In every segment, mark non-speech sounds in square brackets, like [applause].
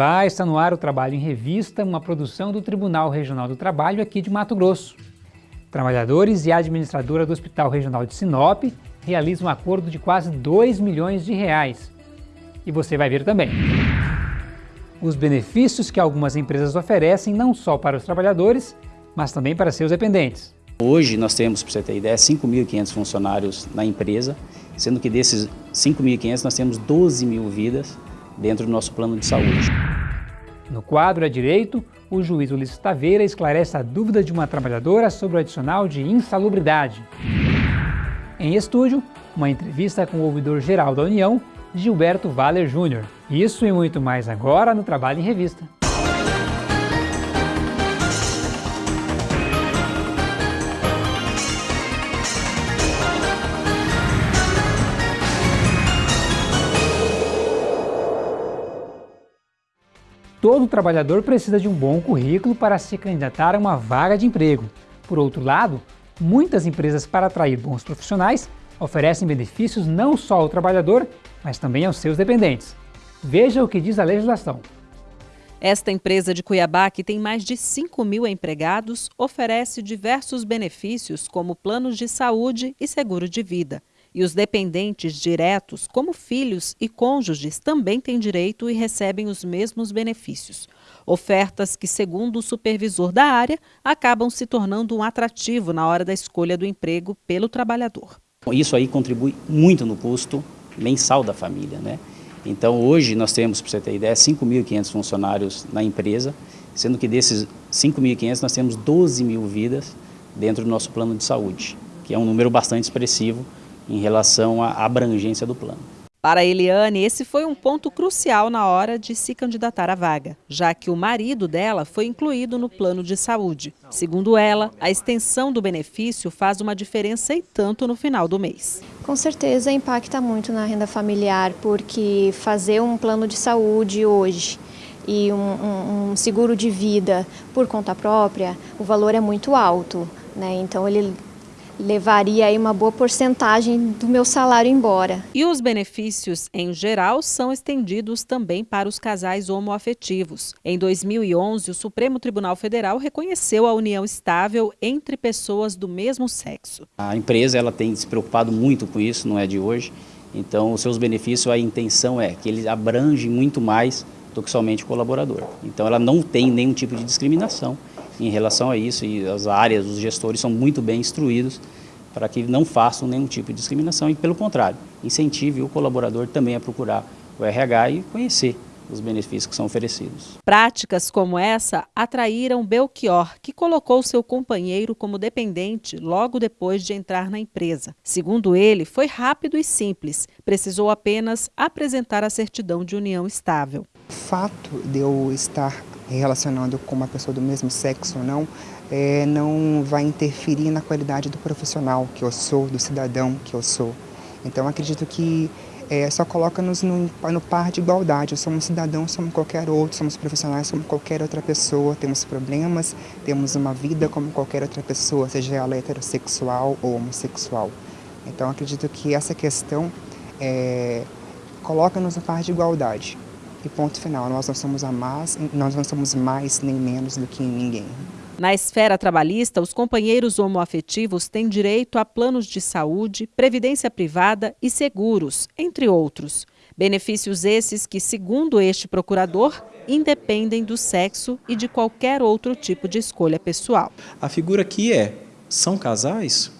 Olá, está no ar o Trabalho em Revista, uma produção do Tribunal Regional do Trabalho aqui de Mato Grosso. Trabalhadores e administradora do Hospital Regional de Sinop realizam um acordo de quase 2 milhões de reais. E você vai ver também. Os benefícios que algumas empresas oferecem não só para os trabalhadores, mas também para seus dependentes. Hoje nós temos, para você ter ideia, 5.500 funcionários na empresa, sendo que desses 5.500 nós temos 12 mil vidas dentro do nosso plano de saúde. No quadro à direito, o juiz Ulisses Taveira esclarece a dúvida de uma trabalhadora sobre o adicional de insalubridade. Em estúdio, uma entrevista com o ouvidor-geral da União, Gilberto Valer Júnior. Isso e muito mais agora no Trabalho em Revista. Todo trabalhador precisa de um bom currículo para se candidatar a uma vaga de emprego. Por outro lado, muitas empresas para atrair bons profissionais oferecem benefícios não só ao trabalhador, mas também aos seus dependentes. Veja o que diz a legislação. Esta empresa de Cuiabá, que tem mais de 5 mil empregados, oferece diversos benefícios como planos de saúde e seguro de vida. E os dependentes diretos, como filhos e cônjuges, também têm direito e recebem os mesmos benefícios. Ofertas que, segundo o supervisor da área, acabam se tornando um atrativo na hora da escolha do emprego pelo trabalhador. Isso aí contribui muito no custo mensal da família, né? Então hoje nós temos, para você ter ideia, 5.500 funcionários na empresa, sendo que desses 5.500 nós temos 12 mil vidas dentro do nosso plano de saúde, que é um número bastante expressivo em relação à abrangência do plano. Para Eliane, esse foi um ponto crucial na hora de se candidatar à vaga, já que o marido dela foi incluído no plano de saúde. Segundo ela, a extensão do benefício faz uma diferença e tanto no final do mês. Com certeza impacta muito na renda familiar, porque fazer um plano de saúde hoje e um, um, um seguro de vida por conta própria, o valor é muito alto. Né? Então ele levaria aí uma boa porcentagem do meu salário embora. E os benefícios, em geral, são estendidos também para os casais homoafetivos. Em 2011, o Supremo Tribunal Federal reconheceu a união estável entre pessoas do mesmo sexo. A empresa ela tem se preocupado muito com isso, não é de hoje. Então, os seus benefícios, a intenção é que eles abrangem muito mais do que somente o colaborador. Então, ela não tem nenhum tipo de discriminação em relação a isso e as áreas, os gestores são muito bem instruídos para que não façam nenhum tipo de discriminação e, pelo contrário, incentive o colaborador também a procurar o RH e conhecer os benefícios que são oferecidos. Práticas como essa atraíram Belchior, que colocou seu companheiro como dependente logo depois de entrar na empresa. Segundo ele, foi rápido e simples, precisou apenas apresentar a certidão de união estável. O fato de eu estar relacionando com uma pessoa do mesmo sexo ou não, é, não vai interferir na qualidade do profissional que eu sou, do cidadão que eu sou. Então acredito que é, só coloca-nos no, no, par de igualdade. Somos cidadãos, somos qualquer outro, somos profissionais como qualquer outra pessoa, temos problemas, temos uma vida como qualquer outra pessoa, seja ela heterossexual ou homossexual. Então acredito que essa questão é, coloca-nos no par de igualdade. E ponto final, nós não somos a mais, nós não somos mais nem menos do que ninguém. Na esfera trabalhista, os companheiros homoafetivos têm direito a planos de saúde, previdência privada e seguros, entre outros. Benefícios esses que, segundo este procurador, independem do sexo e de qualquer outro tipo de escolha pessoal. A figura aqui é, são casais?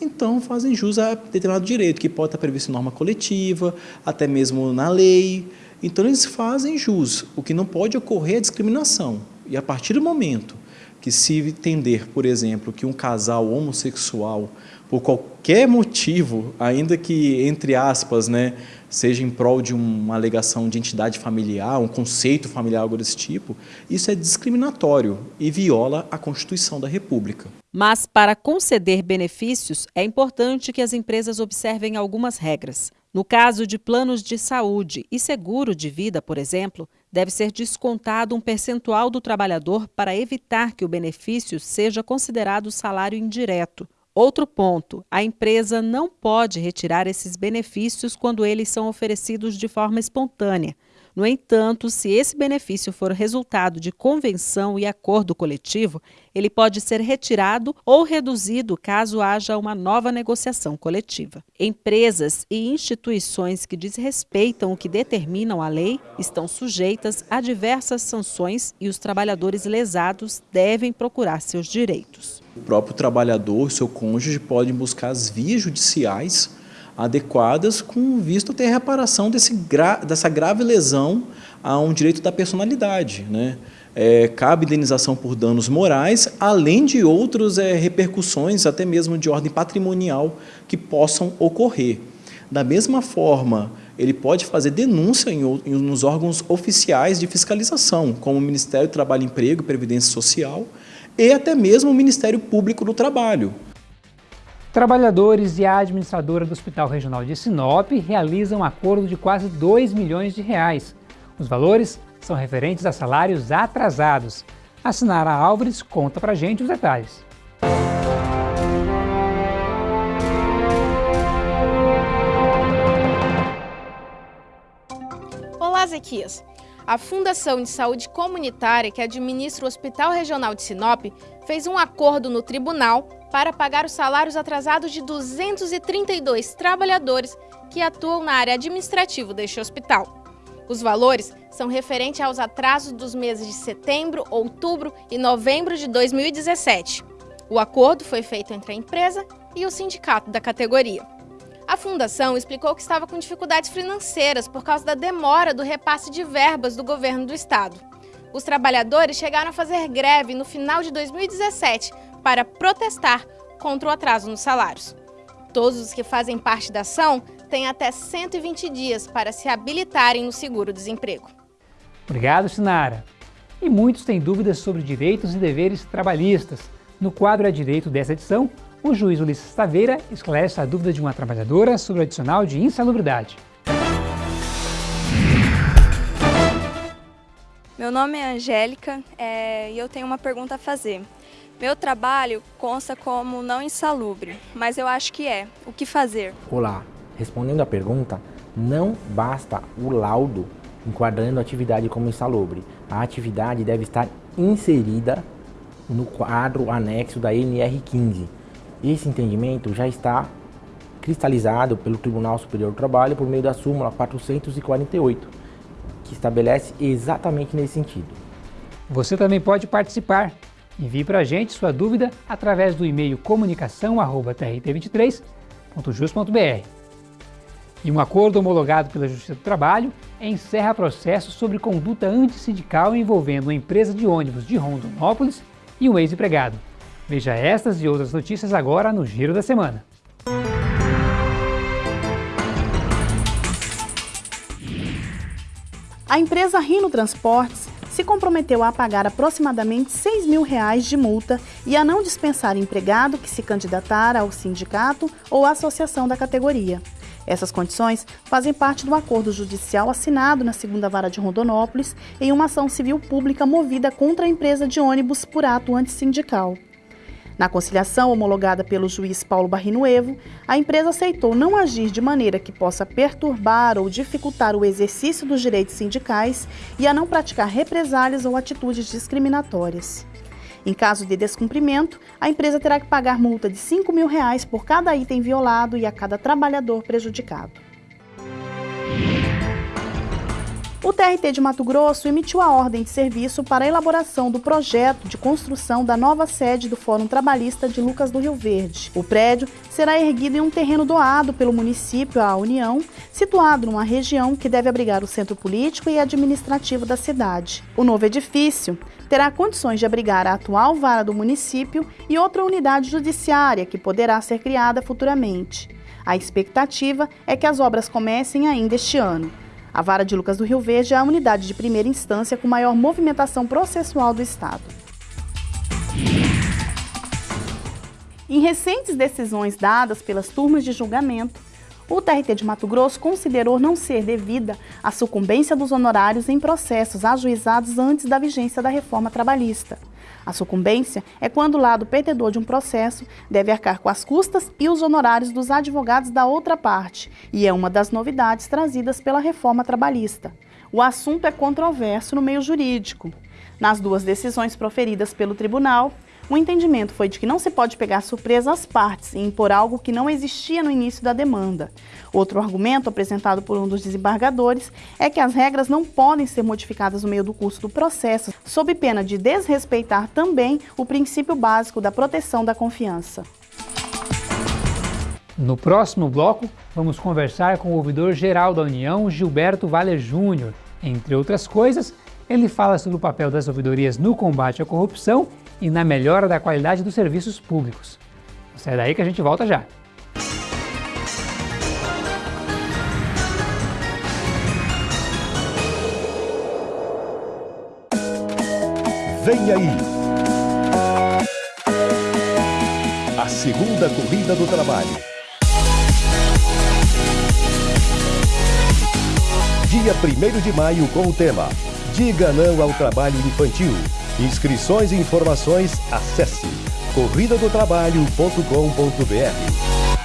Então fazem jus a determinado direito, que pode estar previsto em norma coletiva, até mesmo na lei, então eles fazem jus. O que não pode ocorrer é discriminação. E a partir do momento que se entender, por exemplo, que um casal homossexual, por qualquer motivo, ainda que, entre aspas, né, seja em prol de uma alegação de entidade familiar, um conceito familiar, algo desse tipo, isso é discriminatório e viola a Constituição da República. Mas, para conceder benefícios, é importante que as empresas observem algumas regras. No caso de planos de saúde e seguro de vida, por exemplo, deve ser descontado um percentual do trabalhador para evitar que o benefício seja considerado salário indireto. Outro ponto, a empresa não pode retirar esses benefícios quando eles são oferecidos de forma espontânea. No entanto, se esse benefício for resultado de convenção e acordo coletivo, ele pode ser retirado ou reduzido caso haja uma nova negociação coletiva. Empresas e instituições que desrespeitam o que determinam a lei estão sujeitas a diversas sanções e os trabalhadores lesados devem procurar seus direitos. O próprio trabalhador, seu cônjuge, podem buscar as vias judiciais adequadas com visto ter reparação desse gra dessa grave lesão a um direito da personalidade. Né? É, cabe indenização por danos morais, além de outras é, repercussões, até mesmo de ordem patrimonial, que possam ocorrer. Da mesma forma, ele pode fazer denúncia em, em, nos órgãos oficiais de fiscalização, como o Ministério do Trabalho e Emprego e Previdência Social, e até mesmo o Ministério Público do Trabalho. Trabalhadores e a administradora do Hospital Regional de Sinop realizam um acordo de quase 2 milhões de reais. Os valores são referentes a salários atrasados. A Sinara Álvares conta pra gente os detalhes. Olá, Zequias. A Fundação de Saúde Comunitária, que administra o Hospital Regional de Sinop, fez um acordo no tribunal para pagar os salários atrasados de 232 trabalhadores que atuam na área administrativa deste hospital. Os valores são referentes aos atrasos dos meses de setembro, outubro e novembro de 2017. O acordo foi feito entre a empresa e o sindicato da categoria. A fundação explicou que estava com dificuldades financeiras por causa da demora do repasse de verbas do governo do estado. Os trabalhadores chegaram a fazer greve no final de 2017 para protestar contra o atraso nos salários. Todos os que fazem parte da ação têm até 120 dias para se habilitarem no seguro-desemprego. Obrigado, Sinara. E muitos têm dúvidas sobre direitos e deveres trabalhistas. No quadro É Direito dessa edição, o juiz Ulisses Taveira esclarece a dúvida de uma trabalhadora sobre o adicional de insalubridade. Meu nome é Angélica é, e eu tenho uma pergunta a fazer. Meu trabalho consta como não insalubre, mas eu acho que é. O que fazer? Olá, respondendo à pergunta, não basta o laudo enquadrando a atividade como insalubre. A atividade deve estar inserida no quadro anexo da NR15. Esse entendimento já está cristalizado pelo Tribunal Superior do Trabalho por meio da súmula 448, que estabelece exatamente nesse sentido. Você também pode participar Envie para a gente sua dúvida através do e-mail comunicação.trt23.jus.br. E um acordo homologado pela Justiça do Trabalho encerra processo sobre conduta antissindical envolvendo uma empresa de ônibus de Rondonópolis e um ex-empregado. Veja estas e outras notícias agora no Giro da Semana. A empresa Rino Transportes se comprometeu a pagar aproximadamente 6 mil reais de multa e a não dispensar empregado que se candidatar ao sindicato ou associação da categoria. Essas condições fazem parte do acordo judicial assinado na segunda vara de Rondonópolis em uma ação civil pública movida contra a empresa de ônibus por ato antissindical. Na conciliação homologada pelo juiz Paulo Barrinuevo, a empresa aceitou não agir de maneira que possa perturbar ou dificultar o exercício dos direitos sindicais e a não praticar represálias ou atitudes discriminatórias. Em caso de descumprimento, a empresa terá que pagar multa de 5 mil reais por cada item violado e a cada trabalhador prejudicado. O TRT de Mato Grosso emitiu a ordem de serviço para a elaboração do projeto de construção da nova sede do Fórum Trabalhista de Lucas do Rio Verde. O prédio será erguido em um terreno doado pelo município à União, situado numa região que deve abrigar o centro político e administrativo da cidade. O novo edifício terá condições de abrigar a atual vara do município e outra unidade judiciária que poderá ser criada futuramente. A expectativa é que as obras comecem ainda este ano. A Vara de Lucas do Rio Verde é a unidade de primeira instância com maior movimentação processual do Estado. Em recentes decisões dadas pelas turmas de julgamento, o TRT de Mato Grosso considerou não ser devida a sucumbência dos honorários em processos ajuizados antes da vigência da reforma trabalhista. A sucumbência é quando o lado perdedor de um processo deve arcar com as custas e os honorários dos advogados da outra parte, e é uma das novidades trazidas pela reforma trabalhista. o assunto é controverso no meio jurídico. Nas duas decisões proferidas pelo tribunal, o entendimento foi de que não se pode pegar surpresa às partes e impor algo que não existia no início da demanda. Outro argumento apresentado por um dos desembargadores é que as regras não podem ser modificadas no meio do curso do processo, sob pena de desrespeitar também o princípio básico da proteção da confiança. No próximo bloco, vamos conversar com o ouvidor-geral da União, Gilberto Valer Júnior. Entre outras coisas, ele fala sobre o papel das ouvidorias no combate à corrupção e na melhora da qualidade dos serviços públicos. Sai daí que a gente volta já. Vem aí! A segunda corrida do trabalho. Dia 1 de maio com o tema Diga não ao trabalho infantil. Inscrições e informações, acesse corridadotrabalho.com.br.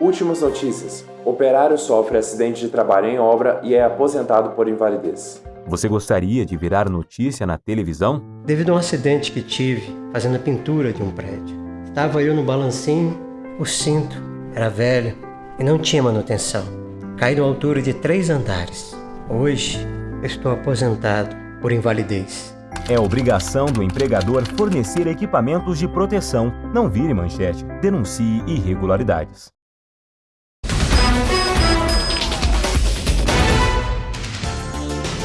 Últimas notícias. Operário sofre acidente de trabalho em obra e é aposentado por invalidez. Você gostaria de virar notícia na televisão? Devido a um acidente que tive fazendo a pintura de um prédio. Estava eu no balancinho, o cinto era velho, e não tinha manutenção. Caí numa altura de três andares. Hoje, estou aposentado por invalidez. É obrigação do empregador fornecer equipamentos de proteção. Não vire manchete. Denuncie irregularidades.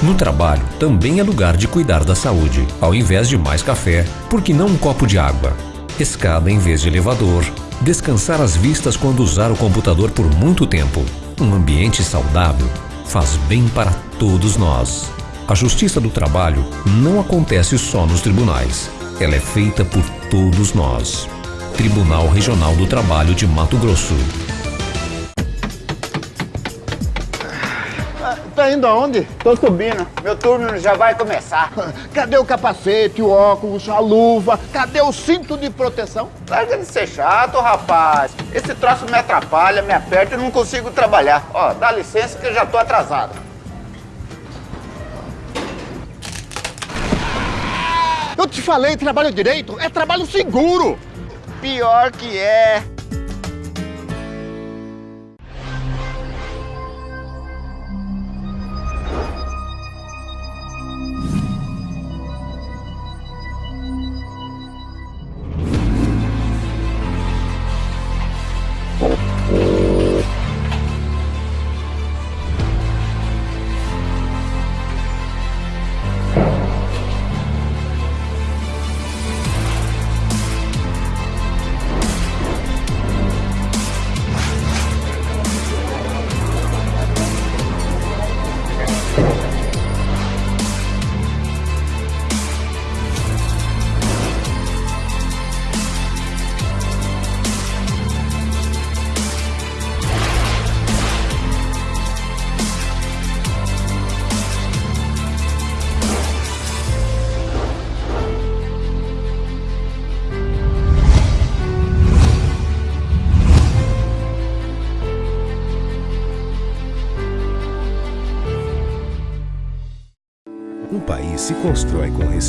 No trabalho também é lugar de cuidar da saúde. Ao invés de mais café, por que não um copo de água? Escada em vez de elevador, Descansar as vistas quando usar o computador por muito tempo. Um ambiente saudável faz bem para todos nós. A justiça do trabalho não acontece só nos tribunais. Ela é feita por todos nós. Tribunal Regional do Trabalho de Mato Grosso. Tá indo aonde? Tô subindo. Meu turno já vai começar. [laughs] Cadê o capacete, o óculos, a luva? Cadê o cinto de proteção? Larga de ser chato, rapaz. Esse troço me atrapalha, me aperta e não consigo trabalhar. Ó, dá licença que eu já tô atrasado. Eu te falei, trabalho direito é trabalho seguro. Pior que é.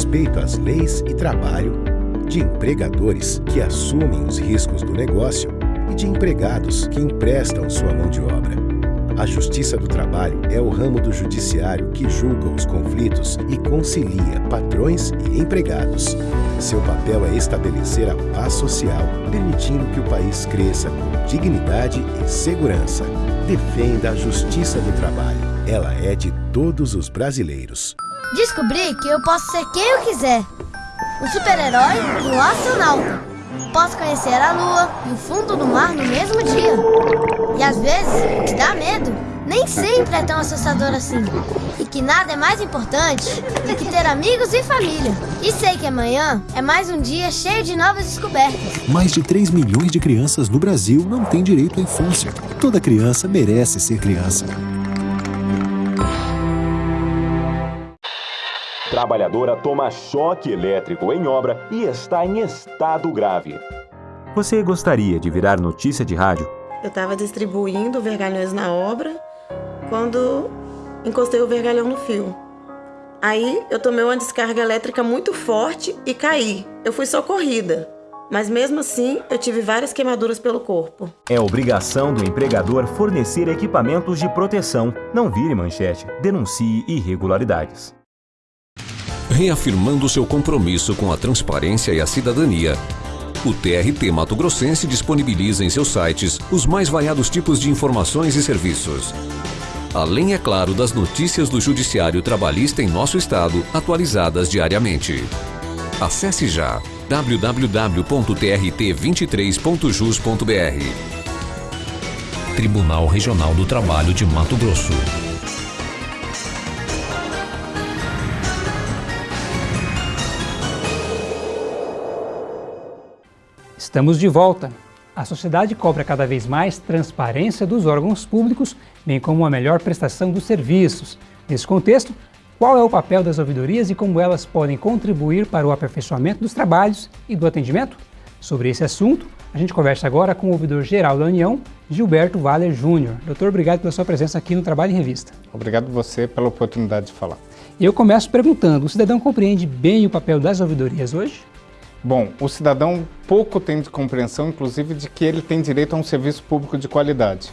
Respeito às leis e trabalho, de empregadores que assumem os riscos do negócio e de empregados que emprestam sua mão de obra. A Justiça do Trabalho é o ramo do judiciário que julga os conflitos e concilia patrões e empregados. Seu papel é estabelecer a paz social, permitindo que o país cresça com dignidade e segurança. Defenda a Justiça do Trabalho. Ela é de todos os brasileiros. Descobri que eu posso ser quem eu quiser. O super-herói e o astronauta. Posso conhecer a lua e o fundo do mar no mesmo dia. E às vezes, o que dá medo nem sempre é tão assustador assim. E que nada é mais importante do que ter amigos e família. E sei que amanhã é mais um dia cheio de novas descobertas. Mais de 3 milhões de crianças no Brasil não têm direito à infância. Toda criança merece ser criança. Trabalhadora toma choque elétrico em obra e está em estado grave. Você gostaria de virar notícia de rádio? Eu estava distribuindo vergalhões na obra quando encostei o vergalhão no fio. Aí eu tomei uma descarga elétrica muito forte e caí. Eu fui socorrida. Mas mesmo assim, eu tive várias queimaduras pelo corpo. É obrigação do empregador fornecer equipamentos de proteção. Não vire manchete, denuncie irregularidades. Reafirmando seu compromisso com a transparência e a cidadania, o TRT Mato Grossense disponibiliza em seus sites os mais variados tipos de informações e serviços. Além, é claro, das notícias do Judiciário Trabalhista em nosso estado, atualizadas diariamente. Acesse já www.trt23.jus.br Tribunal Regional do Trabalho de Mato Grosso. Estamos de volta. A sociedade cobra cada vez mais transparência dos órgãos públicos, bem como a melhor prestação dos serviços. Nesse contexto, qual é o papel das ouvidorias e como elas podem contribuir para o aperfeiçoamento dos trabalhos e do atendimento? Sobre esse assunto, a gente conversa agora com o ouvidor-geral da União, Gilberto Valer Júnior. Doutor, obrigado pela sua presença aqui no Trabalho em Revista. Obrigado você pela oportunidade de falar. Eu começo perguntando, o cidadão compreende bem o papel das ouvidorias hoje? Bom, o cidadão pouco tem de compreensão, inclusive, de que ele tem direito a um serviço público de qualidade.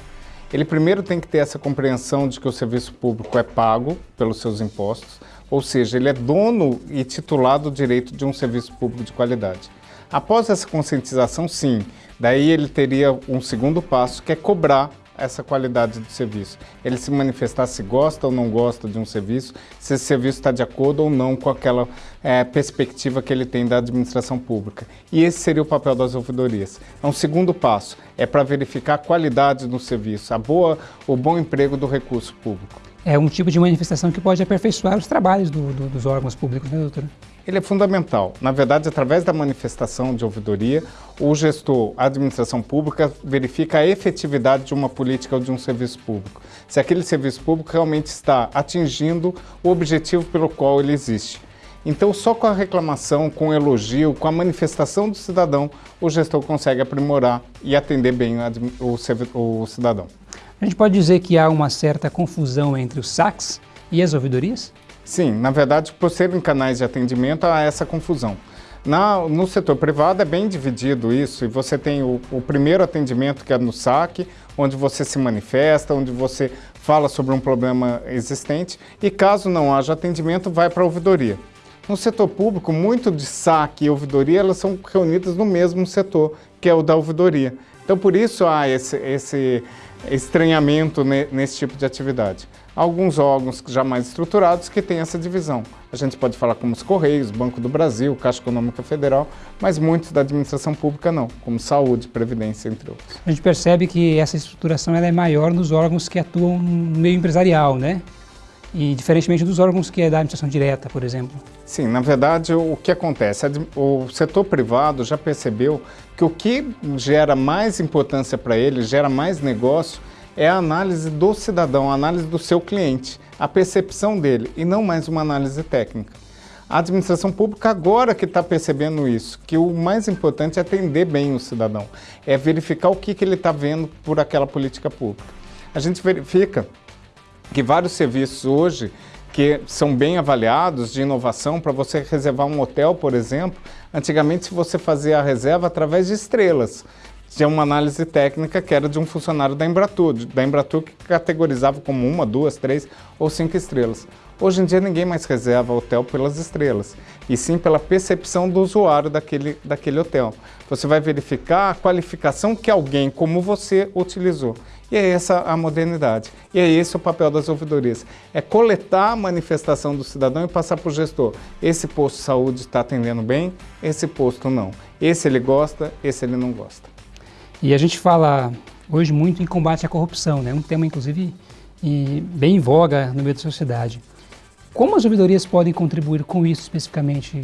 Ele primeiro tem que ter essa compreensão de que o serviço público é pago pelos seus impostos, ou seja, ele é dono e titulado do direito de um serviço público de qualidade. Após essa conscientização, sim, daí ele teria um segundo passo, que é cobrar essa qualidade do serviço. Ele se manifestar se gosta ou não gosta de um serviço, se esse serviço está de acordo ou não com aquela é, perspectiva que ele tem da administração pública. E esse seria o papel das ouvidorias. É um segundo passo, é para verificar a qualidade do serviço, a boa, o bom emprego do recurso público. É um tipo de manifestação que pode aperfeiçoar os trabalhos do, do, dos órgãos públicos, né, doutora? Ele é fundamental. Na verdade, através da manifestação de ouvidoria, o gestor, a administração pública, verifica a efetividade de uma política ou de um serviço público. Se aquele serviço público realmente está atingindo o objetivo pelo qual ele existe. Então, só com a reclamação, com o elogio, com a manifestação do cidadão, o gestor consegue aprimorar e atender bem o, cidadão. A gente pode dizer que há uma certa confusão entre os saques e as ouvidorias? Sim, na verdade, por serem canais de atendimento, há essa confusão. Na, no setor privado é bem dividido isso, e você tem o, o, primeiro atendimento que é no saque, onde você se manifesta, onde você fala sobre um problema existente, e caso não haja atendimento, vai para a ouvidoria. No setor público, muito de saque e ouvidoria, elas são reunidas no mesmo setor, que é o da ouvidoria. Então, por isso há esse, esse estranhamento nesse tipo de atividade alguns órgãos já mais estruturados que têm essa divisão. A gente pode falar como os Correios, Banco do Brasil, Caixa Econômica Federal, mas muitos da administração pública não, como Saúde, Previdência, entre outros. A gente percebe que essa estruturação ela é maior nos órgãos que atuam no meio empresarial, né? E diferentemente dos órgãos que é da administração direta, por exemplo. Sim, na verdade, o que acontece? O setor privado já percebeu que o que gera mais importância para ele, gera mais negócio, é a análise do cidadão, a análise do seu cliente, a percepção dele e não mais uma análise técnica. A administração pública agora que está percebendo isso, que o mais importante é atender bem o cidadão, é verificar o que, que ele está vendo por aquela política pública. A gente verifica que vários serviços hoje que são bem avaliados de inovação para você reservar um hotel, por exemplo, antigamente você fazia a reserva através de estrelas tinha uma análise técnica que era de um funcionário da Embratur, da Embratur que categorizava como uma, duas, três ou cinco estrelas. Hoje em dia ninguém mais reserva hotel pelas estrelas, e sim pela percepção do usuário daquele, daquele hotel. Você vai verificar a qualificação que alguém como você utilizou. E é essa a modernidade. E é esse o papel das ouvidorias. É coletar a manifestação do cidadão e passar para o gestor. Esse posto de saúde está atendendo bem, esse posto não. Esse ele gosta, esse ele não gosta. E a gente fala hoje muito em combate à corrupção, né? um tema inclusive bem em voga no meio da sociedade. Como as ouvidorias podem contribuir com isso especificamente,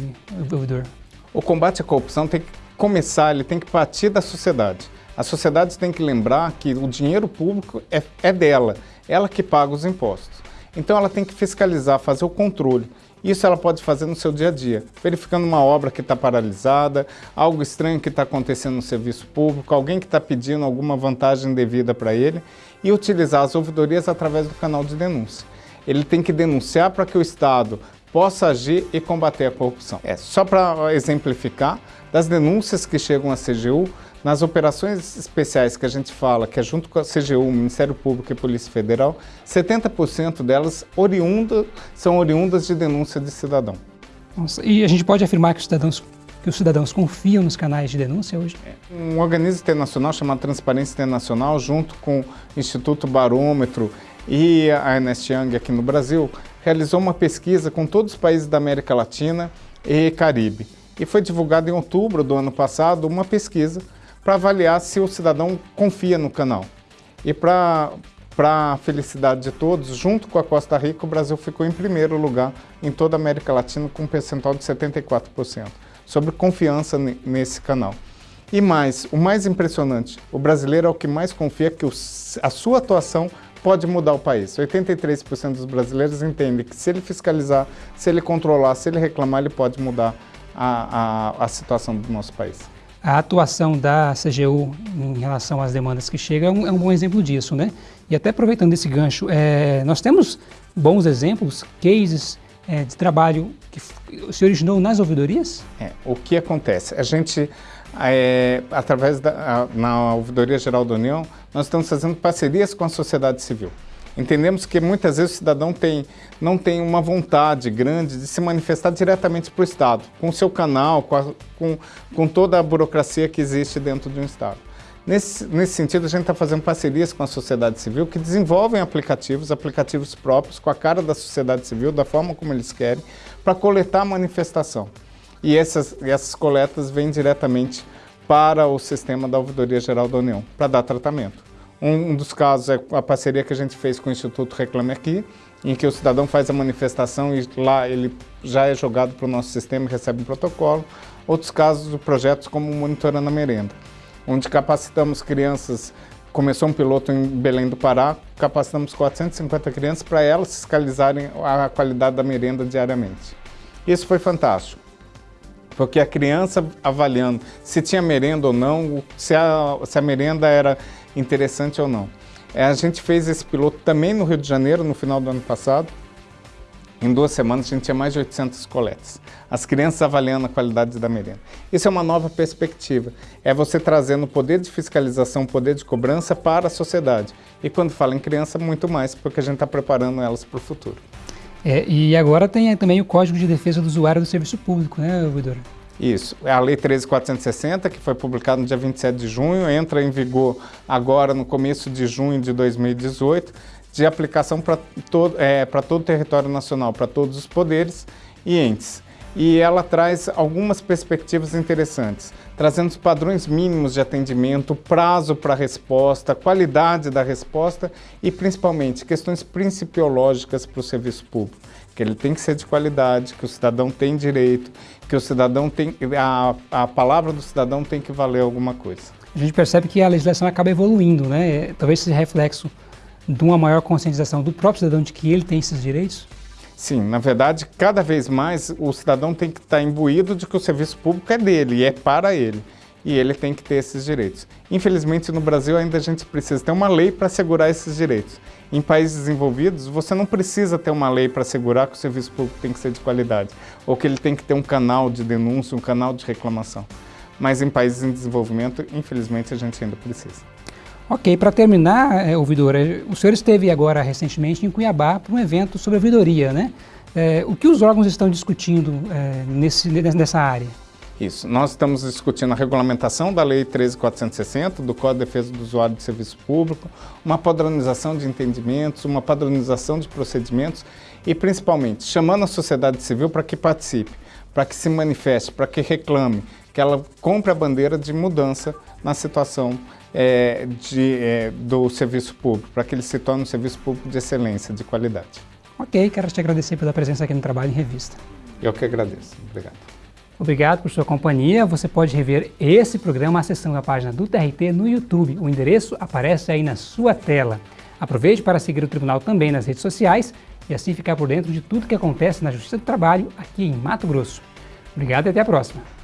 ouvidor? O combate à corrupção tem que começar, ele tem que partir da sociedade. A sociedade tem que lembrar que o dinheiro público é, é dela, ela que paga os impostos. Então ela tem que fiscalizar, fazer o controle. Isso ela pode fazer no seu dia a dia, verificando uma obra que está paralisada, algo estranho que está acontecendo no serviço público, alguém que está pedindo alguma vantagem devida para ele e utilizar as ouvidorias através do canal de denúncia. Ele tem que denunciar para que o Estado possa agir e combater a corrupção. É, só para exemplificar, das denúncias que chegam à CGU, nas operações especiais que a gente fala, que é junto com a CGU, Ministério Público e Polícia Federal, 70% delas oriunda, são oriundas de denúncia de cidadão. Nossa, e a gente pode afirmar que os cidadãos que os cidadãos confiam nos canais de denúncia hoje? Um organismo internacional chamado Transparência Internacional, junto com o Instituto Barômetro e a Ernest Young aqui no Brasil, realizou uma pesquisa com todos os países da América Latina e Caribe. E foi divulgada em outubro do ano passado uma pesquisa para avaliar se o cidadão confia no canal. E para a felicidade de todos, junto com a Costa Rica, o Brasil ficou em primeiro lugar em toda a América Latina com um percentual de 74% sobre confiança nesse canal. E mais, o mais impressionante, o brasileiro é o que mais confia que a sua atuação pode mudar o país. 83% dos brasileiros entendem que se ele fiscalizar, se ele controlar, se ele reclamar, ele pode mudar a, a, a situação do nosso país. A atuação da CGU em relação às demandas que chegam é um, é um bom exemplo disso, né? E até aproveitando esse gancho, é, nós temos bons exemplos, cases é, de trabalho que se originou nas ouvidorias? É, o que acontece? A gente, é, através da a, na Ouvidoria Geral da União, nós estamos fazendo parcerias com a sociedade civil. Entendemos que muitas vezes o cidadão tem, não tem uma vontade grande de se manifestar diretamente para o Estado, com o seu canal, com, a, com, com toda a burocracia que existe dentro de um Estado. Nesse, nesse sentido, a gente está fazendo parcerias com a sociedade civil que desenvolvem aplicativos, aplicativos próprios, com a cara da sociedade civil, da forma como eles querem, para coletar a manifestação. E essas, essas coletas vêm diretamente para o sistema da Ouvidoria Geral da União, para dar tratamento. Um, um, dos casos é a parceria que a gente fez com o Instituto Reclame Aqui, em que o cidadão faz a manifestação e lá ele já é jogado para o nosso sistema e recebe um protocolo. Outros casos projetos como Monitorando a Merenda onde capacitamos crianças, começou um piloto em Belém do Pará, capacitamos 450 crianças para elas fiscalizarem a qualidade da merenda diariamente. Isso foi fantástico, porque a criança avaliando se tinha merenda ou não, se a, se a merenda era interessante ou não. É, a gente fez esse piloto também no Rio de Janeiro, no final do ano passado, em duas semanas, a gente tinha mais de 800 coletas. As crianças avaliando a qualidade da merenda. Isso é uma nova perspectiva. É você trazendo o poder de fiscalização, o poder de cobrança para a sociedade. E quando fala em criança, muito mais, porque a gente está preparando elas para o futuro. É, e agora tem também o Código de Defesa do Usuário do Serviço Público, né, ouvidor? Isso. É a Lei 13.460, que foi publicada no dia 27 de junho, entra em vigor agora no começo de junho de 2018 de aplicação para todo, é, todo o território nacional, para todos os poderes e entes. E ela traz algumas perspectivas interessantes, trazendo os padrões mínimos de atendimento, prazo para resposta, qualidade da resposta e, principalmente, questões principiológicas para o serviço público. Que ele tem que ser de qualidade, que o cidadão tem direito, que o cidadão tem... A, a palavra do cidadão tem que valer alguma coisa. A gente percebe que a legislação acaba evoluindo, né? Talvez esse reflexo de uma maior conscientização do próprio cidadão de que ele tem esses direitos? Sim, na verdade, cada vez mais o cidadão tem que estar imbuído de que o serviço público é dele e é para ele. E ele tem que ter esses direitos. Infelizmente, no Brasil ainda a gente precisa ter uma lei para assegurar esses direitos. Em países desenvolvidos, você não precisa ter uma lei para assegurar que o serviço público tem que ser de qualidade, ou que ele tem que ter um canal de denúncia, um canal de reclamação. Mas em países em desenvolvimento, infelizmente, a gente ainda precisa. Ok, para terminar, é, ouvidora, o senhor esteve agora recentemente em Cuiabá para um evento sobre ouvidoria, né? É, o que os órgãos estão discutindo é, nesse, nessa área? Isso, nós estamos discutindo a regulamentação da Lei 13.460, do Código de Defesa do Usuário de Serviço Público, uma padronização de entendimentos, uma padronização de procedimentos e, principalmente, chamando a sociedade civil para que participe, para que se manifeste, para que reclame, que ela compre a bandeira de mudança na situação é, de, é, do serviço público, para que ele se torne um serviço público de excelência, de qualidade. Ok, quero te agradecer pela presença aqui no Trabalho em Revista. Eu que agradeço. Obrigado. Obrigado por sua companhia. Você pode rever esse programa acessando a página do TRT no YouTube. O endereço aparece aí na sua tela. Aproveite para seguir o Tribunal também nas redes sociais e assim ficar por dentro de tudo que acontece na Justiça do Trabalho aqui em Mato Grosso. Obrigado e até a próxima!